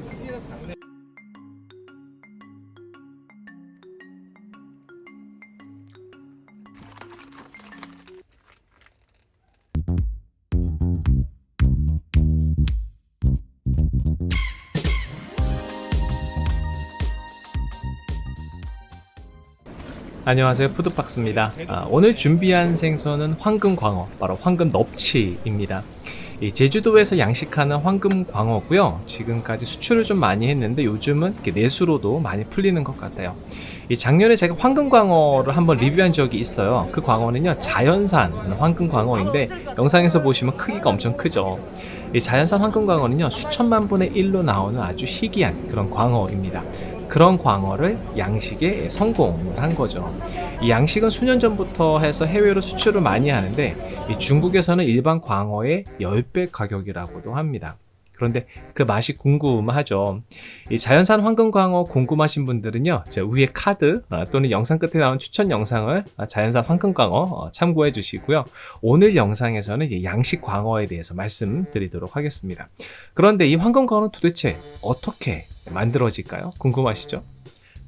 크기가 작네. 안녕하세요 푸드박스입니다 아, 오늘 준비한 생선은 황금 광어 바로 황금 넙치입니다 이 제주도에서 양식하는 황금광어고요. 지금까지 수출을 좀 많이 했는데 요즘은 내수로도 많이 풀리는 것 같아요. 이 작년에 제가 황금광어를 한번 리뷰한 적이 있어요. 그 광어는요 자연산 황금광어인데 영상에서 보시면 크기가 엄청 크죠. 이 자연산 황금광어는요 수천만 분의 1로 나오는 아주 희귀한 그런 광어입니다 그런 광어를 양식에 성공을 한 거죠. 이 양식은 수년 전부터 해서 해외로 수출을 많이 하는데 이 중국에서는 일반 광어의 10배 가격이라고도 합니다. 그런데 그 맛이 궁금하죠. 이 자연산 황금광어 궁금하신 분들은요, 제 위에 카드 아, 또는 영상 끝에 나온 추천 영상을 아, 자연산 황금광어 어, 참고해 주시고요. 오늘 영상에서는 양식 광어에 대해서 말씀드리도록 하겠습니다. 그런데 이 황금광어는 도대체 어떻게 만들어질까요? 궁금하시죠?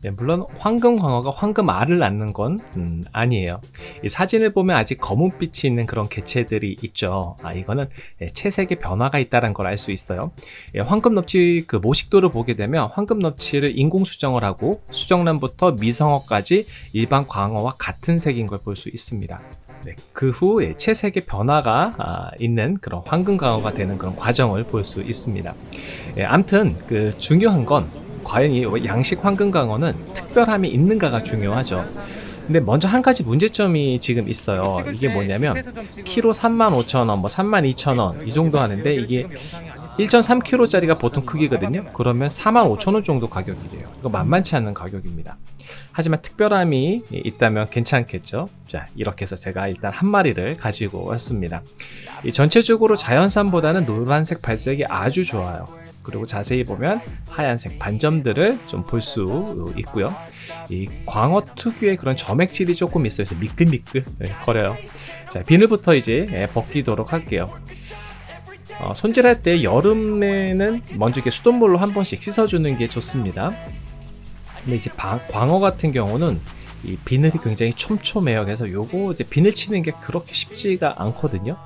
네, 물론 황금광어가 황금알을 낳는 건 음, 아니에요. 이 사진을 보면 아직 검은빛이 있는 그런 개체들이 있죠. 아, 이거는 예, 채색의 변화가 있다는 걸 알 수 있어요. 예, 황금넙치 그 모식도를 보게 되면 황금넙치를 인공 수정을 하고 수정란부터 미성어까지 일반 광어와 같은 색인 걸 볼 수 있습니다. 네, 그후 채색의 변화가 아, 있는 그런 황금광어가 되는 그런 과정을 볼 수 있습니다. 예, 암튼 그 중요한 건 과연 이 양식 황금광어는 특별함이 있는가가 중요하죠. 근데 먼저 한 가지 문제점이 지금 있어요. 이게 뭐냐면 키로 35,000원, 뭐 32,000원 이 정도 하는데 이게 1.3kg짜리가 보통 크기거든요. 그러면 45,000원 정도 가격이 돼요. 이거 만만치 않은 가격입니다. 하지만 특별함이 있다면 괜찮겠죠. 자, 이렇게 해서 제가 일단 한 마리를 가지고 왔습니다. 이 전체적으로 자연산보다는 노란색 발색이 아주 좋아요. 그리고 자세히 보면 하얀색 반점들을 좀 볼 수 있고요. 이 광어 특유의 그런 점액질이 조금 있어요. 미끌미끌 네, 거려요. 자, 비늘부터 이제 예, 벗기도록 할게요. 어, 손질할 때 여름에는 먼저 이렇게 수돗물로 한 번씩 씻어주는 게 좋습니다. 근데 이제 방, 광어 같은 경우는 이 비늘이 굉장히 촘촘해요. 그래서 요거 이제 비늘 치는 게 그렇게 쉽지가 않거든요.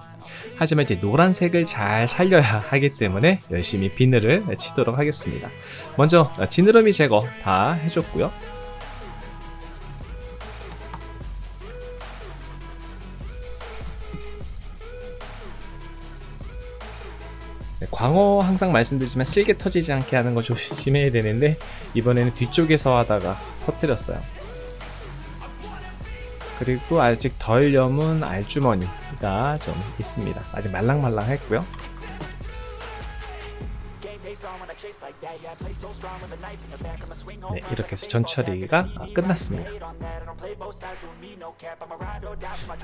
하지만 이제 노란색을 잘 살려야 하기 때문에 열심히 비늘을 치도록 하겠습니다. 먼저 지느러미 제거 다 해줬고요. 네, 광어 항상 말씀드리지만 쓸개 터지지 않게 하는 거 조심해야 되는데 이번에는 뒤쪽에서 하다가 터뜨렸어요. 그리고 아직 덜 염은 알주머니가 좀 있습니다. 아직 말랑말랑했고요. 네, 이렇게 해서 전처리가 끝났습니다.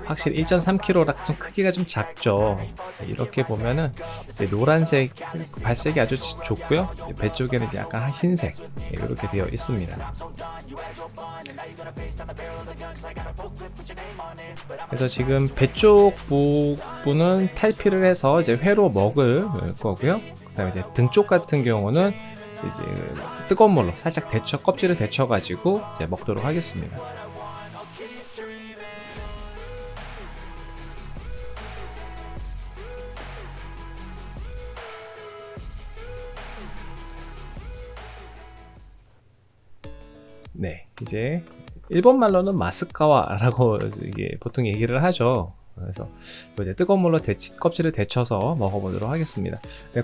확실히 1.3kg라 좀 크기가 좀 작죠. 이렇게 보면은 노란색 발색이 아주 좋고요. 배 쪽에는 약간 흰색 이렇게 되어 있습니다. 그래서 지금 배 쪽 부분은 탈피를 해서 이제 회로 먹을 거고요. 그 다음에 이제 등 쪽 같은 경우는 이제 뜨거운 물로 살짝 데쳐 껍질을 데쳐 가지고 이제 먹도록 하겠습니다. 네, 이제 일본 말로는 마스카와 라고 이게 보통 얘기를 하죠. 그래서 이제 뜨거운 물로 데치, 껍질을 데쳐서 먹어보도록 하겠습니다.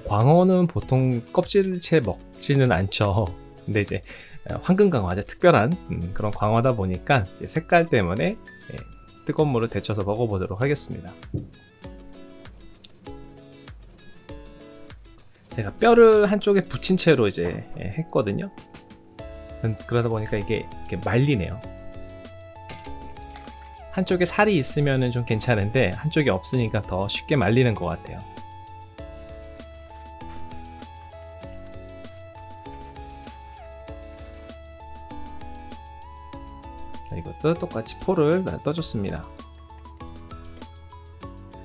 광어는 보통 껍질을 채 먹지는 않죠. 근데 이제 황금광어 아주 특별한 음, 그런 광어다 보니까 색깔 때문에 예, 뜨거운 물을 데쳐서 먹어보도록 하겠습니다. 제가 뼈를 한쪽에 붙인 채로 이제 예, 했거든요. 그러다 보니까 이게 말리네요. 한쪽에 살이 있으면 좀 괜찮은데 한쪽이 없으니까 더 쉽게 말리는 것 같아요. 자, 이것도 똑같이 포를 떠줬습니다.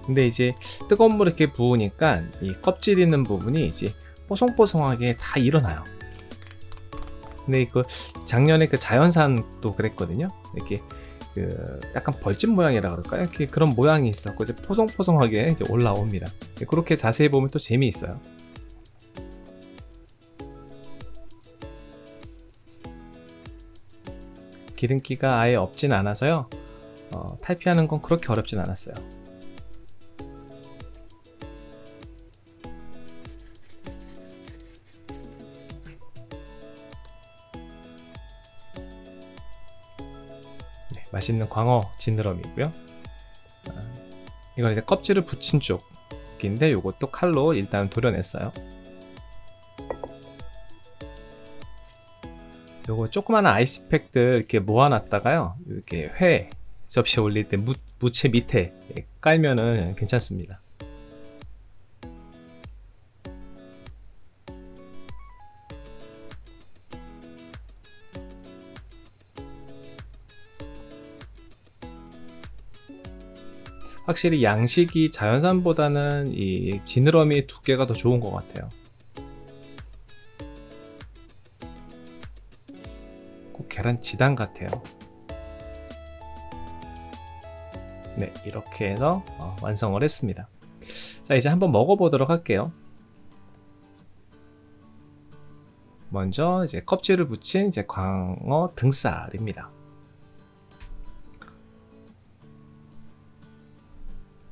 근데 이제 뜨거운 물에 이렇게 부으니까 이 껍질 있는 부분이 이제 뽀송뽀송하게 다 일어나요. 근데 그 작년에 그 자연산도 그랬거든요. 이렇게 그 약간 벌집 모양이라 그럴까요? 이렇게 그런 모양이 있었고 이제 포송포송하게 이제 올라옵니다. 그렇게 자세히 보면 또 재미있어요. 기름기가 아예 없진 않아서요. 어, 탈피하는 건 그렇게 어렵진 않았어요. 맛있는 광어 지느러미고요. 아, 이건 이제 껍질을 붙인 쪽인데 이것도 칼로 일단 도려냈어요. 요거 조그마한 아이스팩들 이렇게 모아놨다가요 이렇게 회 접시에 올릴 때 무, 무채 밑에 깔면은 괜찮습니다 확실히 양식이 자연산보다는 이 지느러미 두께가 더 좋은 것 같아요. 계란 지단 같아요. 네 이렇게 해서 어, 완성을 했습니다. 자 이제 한번 먹어보도록 할게요. 먼저 이제 껍질을 붙인 이제 광어 등살입니다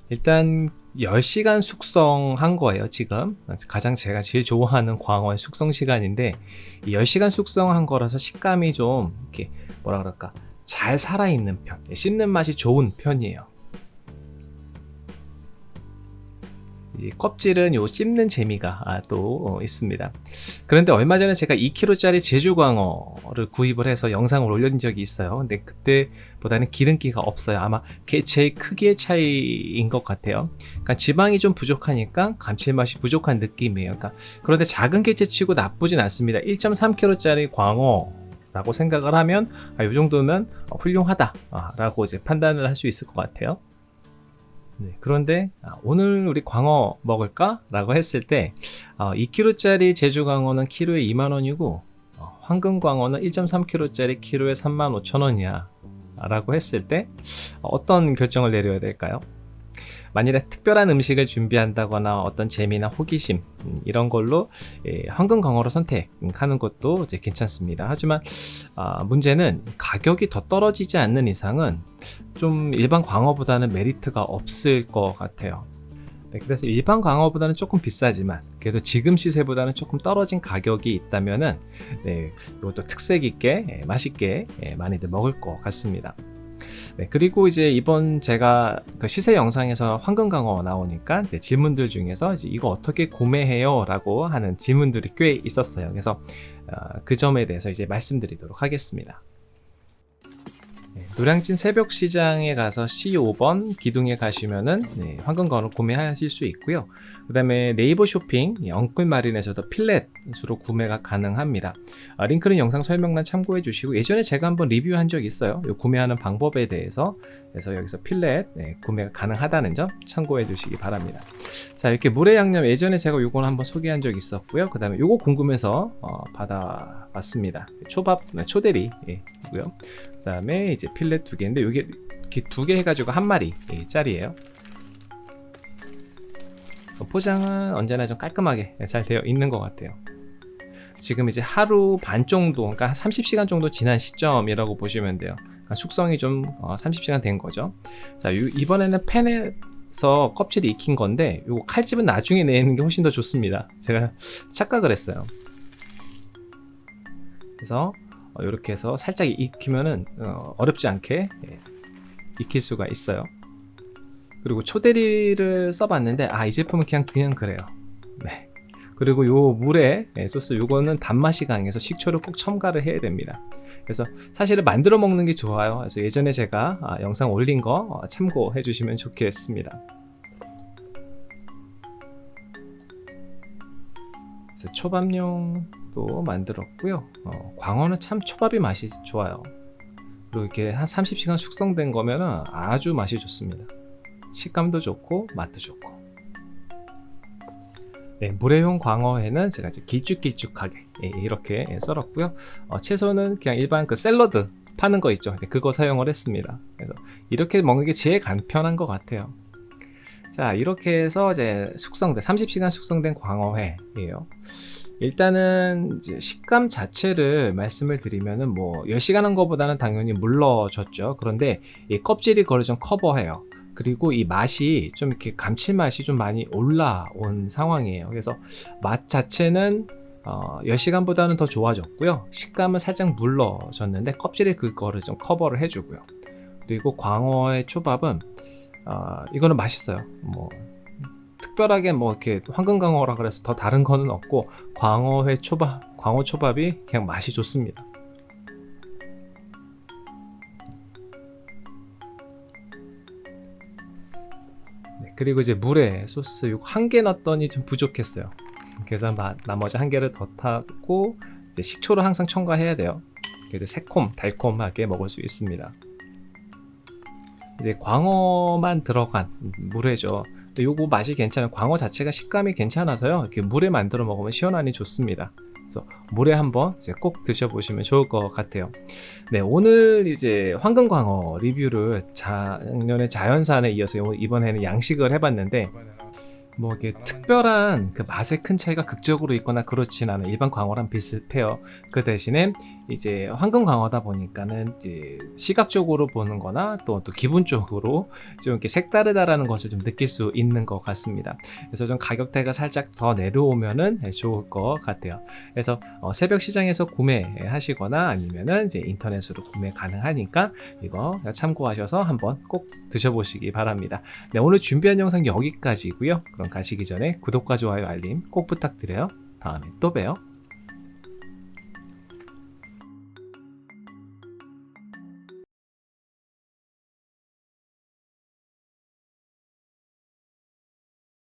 일단 10시간 숙성한 거예요 지금. 가장 제가 제일 좋아하는 광어의 숙성 시간인데 10시간 숙성한 거라서 식감이 좀 이렇게 뭐라 그럴까? 잘 살아있는 편 씹는 맛이 좋은 편이에요 껍질은 요 씹는 재미가 아, 또 어, 있습니다. 그런데 얼마 전에 제가 2kg짜리 제주광어를 구입을 해서 영상을 올린 적이 있어요. 근데 그때보다는 기름기가 없어요. 아마 개체의 크기의 차이인 것 같아요. 그러니까 지방이 좀 부족하니까 감칠맛이 부족한 느낌이에요. 그러니까 그런데 작은 개체치고 나쁘진 않습니다. 1.3kg짜리 광어 라고 생각을 하면 아, 이 정도면 훌륭하다 라고 이제 판단을 할 수 있을 것 같아요 네, 그런데 아, 오늘 우리 광어 먹을까? 라고 했을 때 어, 2kg짜리 제주광어는 키로에 2만원이고 어, 황금광어는 1.3kg짜리 키로에 35,000원이야 라고 했을 때 어떤 결정을 내려야 될까요? 만일에 특별한 음식을 준비한다거나 어떤 재미나 호기심 음, 이런 걸로 예, 황금광어로 선택하는 것도 이제 괜찮습니다. 하지만 아, 문제는 가격이 더 떨어지지 않는 이상은 좀 일반 광어보다는 메리트가 없을 것 같아요. 네, 그래서 일반 광어보다는 조금 비싸지만 그래도 지금 시세보다는 조금 떨어진 가격이 있다면은 네, 이것도 특색 있게 예, 맛있게 예, 많이들 먹을 것 같습니다. 네, 그리고 이제 이번 제가 그 시세 영상에서 황금강어 나오니까 질문들 중에서 이거 어떻게 구매해요? 라고 하는 질문들이 꽤 있었어요. 그래서 어, 그 점에 대해서 이제 말씀드리도록 하겠습니다. 노량진 새벽 시장에 가서 C5번 기둥에 가시면은 네, 황금건을 구매하실 수 있고요. 그 다음에 네이버 쇼핑 엉클 마린에서도 필렛으로 구매가 가능합니다. 아, 링크는 영상 설명란 참고해 주시고 예전에 제가 한번 리뷰한 적 있어요. 구매하는 방법에 대해서 그래서 여기서 필렛 네, 구매가 가능하다는 점 참고해 주시기 바랍니다. 자 이렇게 물의 양념 예전에 제가 요건 한번 소개한 적 있었고요. 그 다음에 요거 궁금해서 어, 받아 봤습니다. 초밥 네, 초대리 예. 그 다음에 이제 필렛 두 개인데 이게 두 개 해가지고 한 마리 예, 짜리예요. 포장은 언제나 좀 깔끔하게 잘 되어 있는 것 같아요. 지금 이제 하루 반 정도, 그러니까 30시간 정도 지난 시점이라고 보시면 돼요. 그러니까 숙성이 좀 30시간 어, 된 거죠. 자, 이번에는 팬에 서 껍질이 익힌 건데, 요 칼집은 나중에 내는 게 훨씬 더 좋습니다. 제가 착각을 했어요. 그래서 이렇게 어, 해서 살짝 익히면은 어, 렵지 않게 예, 익힐 수가 있어요. 그리고 초대리를 써봤는데 아 이 제품은 그냥 그냥 그래요. 네. 그리고 요 물에 예, 소스 요거는 단맛이 강해서 식초를 꼭 첨가를 해야 됩니다. 그래서 사실은 만들어 먹는 게 좋아요. 그래서 예전에 제가 아, 영상 올린 거 어, 참고해 주시면 좋겠습니다. 초밥용 도 만들었고요 어, 광어는 참 초밥이 맛이 좋아요 그리고 이렇게 한 30시간 숙성된 거면 아주 맛이 좋습니다 식감도 좋고 맛도 좋고 네, 물회용 광어회는 제가 이제 길쭉길쭉하게 예, 이렇게 예, 썰었고요. 어, 채소는 그냥 일반 그 샐러드 파는 거 있죠. 그거 사용을 했습니다. 그래서 이렇게 먹는 게 제일 간편한 것 같아요. 자, 이렇게 해서 이제 숙성된 30시간 숙성된 광어회예요. 일단은 이제 식감 자체를 말씀을 드리면은 뭐 10시간 한 거보다는 당연히 물러졌죠. 그런데 이 껍질이 그걸 좀 커버해요. 그리고 이 맛이 좀 이렇게 감칠맛이 좀 많이 올라온 상황이에요. 그래서 맛 자체는 어, 10시간보다는 더 좋아졌고요. 식감은 살짝 물러졌는데 껍질이 그거를 좀 커버를 해주고요. 그리고 광어의 초밥은 어, 이거는 맛있어요. 뭐 특별하게 뭐 이렇게 황금광어라 그래서 더 다른 거는 없고 광어회 초밥, 광어 초밥이 그냥 맛이 좋습니다. 네, 그리고 이제 물에 소스 요거 한개 넣었더니 좀 부족했어요. 그래서 마- 나머지 한 개를 더 타고 이제 식초를 항상 첨가해야 돼요. 그래서 새콤 달콤하게 먹을 수 있습니다. 이제 광어만 들어간 물회죠. 또 요거 맛이 괜찮아요. 광어 자체가 식감이 괜찮아서요. 이렇게 물에 만들어 먹으면 시원하니 좋습니다. 그래서 물에 한번 이제 꼭 드셔보시면 좋을 것 같아요. 네, 오늘 이제 황금광어 리뷰를 작년에 자연산에 이어서 요- 이번에는 양식을 해봤는데 뭐 이게 특별한 그 맛의 큰 차이가 극적으로 있거나 그렇진 않아요. 일반 광어랑 비슷해요. 그 대신에 이제 황금 광어다 보니까는 이제 시각적으로 보는 거나 또, 또 기분적으로 좀 이렇게 색다르다라는 것을 좀 느낄 수 있는 것 같습니다. 그래서 좀 가격대가 살짝 더 내려오면은 좋을 것 같아요. 그래서 어, 새벽 시장에서 구매하시거나 아니면은 이제 인터넷으로 구매 가능하니까 이거 참고하셔서 한번 꼭 드셔보시기 바랍니다. 네, 오늘 준비한 영상 여기까지고요. 그럼 가시기 전에 구독과 좋아요 알림 꼭 부탁드려요. 다음에 또 봬요.